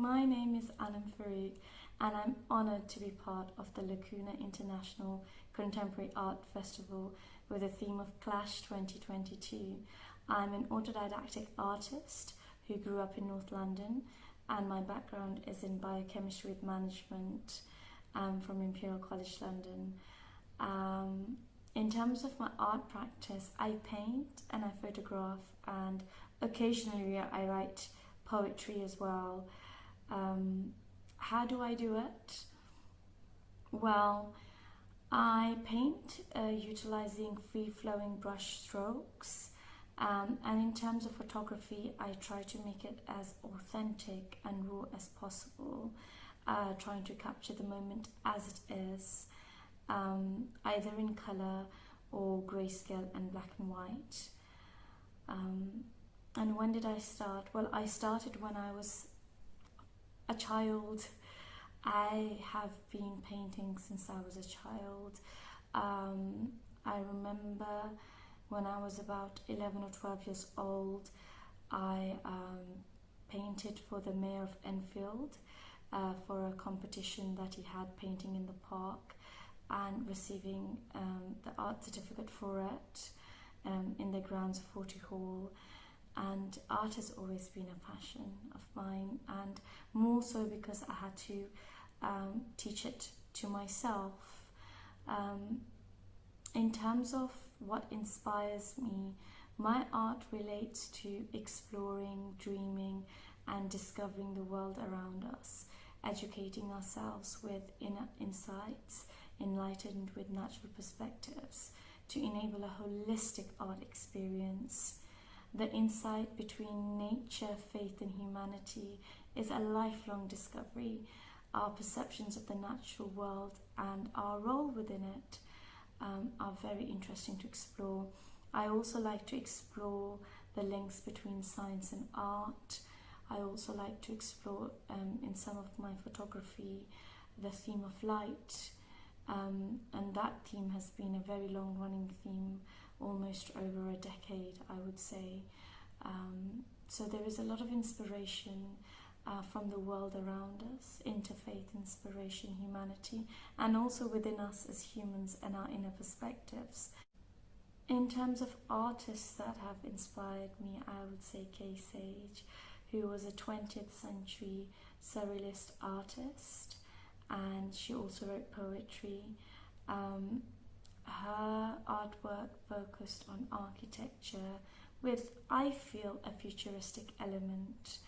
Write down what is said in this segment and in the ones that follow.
My name is Anum Farooq and I'm honoured to be part of the Lacuna International Contemporary Art Festival with the theme of Clash 2022. I'm an autodidactic artist who grew up in North London and my background is in biochemistry with management um, from Imperial College London. Um, in terms of my art practice, I paint and I photograph and occasionally I write poetry as well. Um, how do I do it? Well, I paint uh, utilizing free-flowing brush strokes um, and in terms of photography I try to make it as authentic and raw as possible uh, trying to capture the moment as it is um, either in color or grayscale and black and white um, and when did I start? Well I started when I was a child I have been painting since I was a child. Um, I remember when I was about 11 or 12 years old, I um, painted for the mayor of Enfield uh, for a competition that he had painting in the park and receiving um, the art certificate for it um, in the grounds of Forty Hall and art has always been a passion of mine and more so because I had to um, teach it to myself. Um, in terms of what inspires me, my art relates to exploring, dreaming and discovering the world around us, educating ourselves with inner insights, enlightened with natural perspectives to enable a holistic art experience. The insight between nature, faith and humanity is a lifelong discovery our perceptions of the natural world and our role within it um, are very interesting to explore. I also like to explore the links between science and art. I also like to explore um, in some of my photography the theme of light um, and that theme has been a very long running theme almost over a decade I would say. Um, so there is a lot of inspiration uh, from the world around us, interfaith, inspiration, humanity, and also within us as humans and our inner perspectives. In terms of artists that have inspired me, I would say Kay Sage, who was a 20th century surrealist artist, and she also wrote poetry. Um, her artwork focused on architecture with, I feel, a futuristic element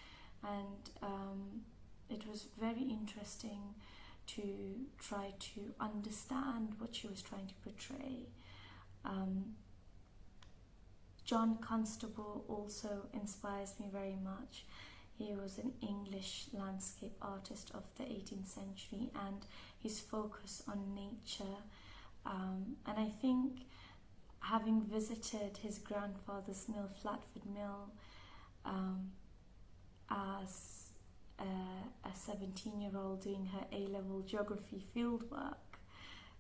and um, it was very interesting to try to understand what she was trying to portray. Um, John Constable also inspires me very much. He was an English landscape artist of the 18th century and his focus on nature. Um, and I think having visited his grandfather's mill, Flatford Mill, um, as a, a 17 year old doing her A-level geography fieldwork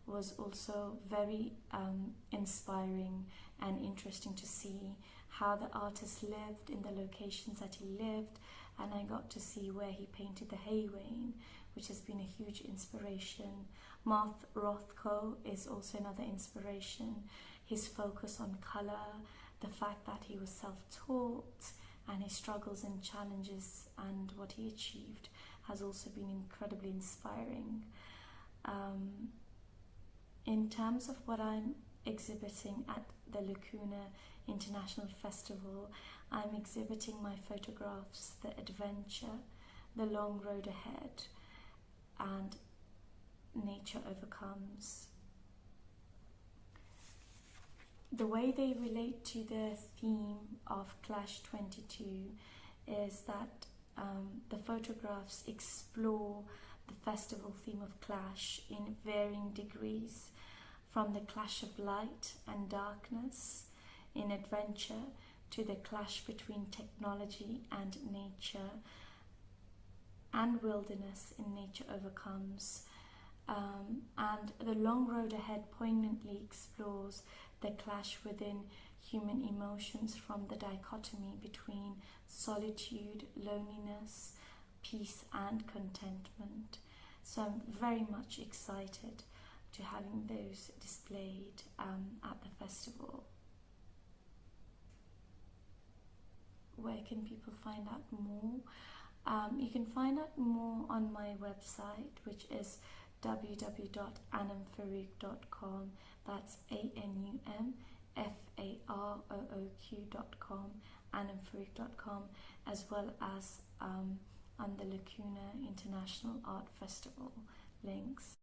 was also very um, inspiring and interesting to see how the artist lived in the locations that he lived. And I got to see where he painted the hay wain which has been a huge inspiration. Mark Rothko is also another inspiration. His focus on colour, the fact that he was self-taught, and his struggles and challenges and what he achieved has also been incredibly inspiring. Um, in terms of what I'm exhibiting at the Lacuna International Festival, I'm exhibiting my photographs, the adventure, the long road ahead, and nature overcomes. The way they relate to the theme of Clash 22 is that um, the photographs explore the festival theme of clash in varying degrees from the clash of light and darkness in adventure to the clash between technology and nature and wilderness in nature overcomes um, and the long road ahead poignantly explores the clash within human emotions from the dichotomy between solitude, loneliness, peace and contentment. So I'm very much excited to having those displayed um, at the festival. Where can people find out more? Um, you can find out more on my website, which is www.anumfarooq.com. That's A N U M F A R O O Q.com, anumfarooq.com, as well as um, on the Lacuna International Art Festival links.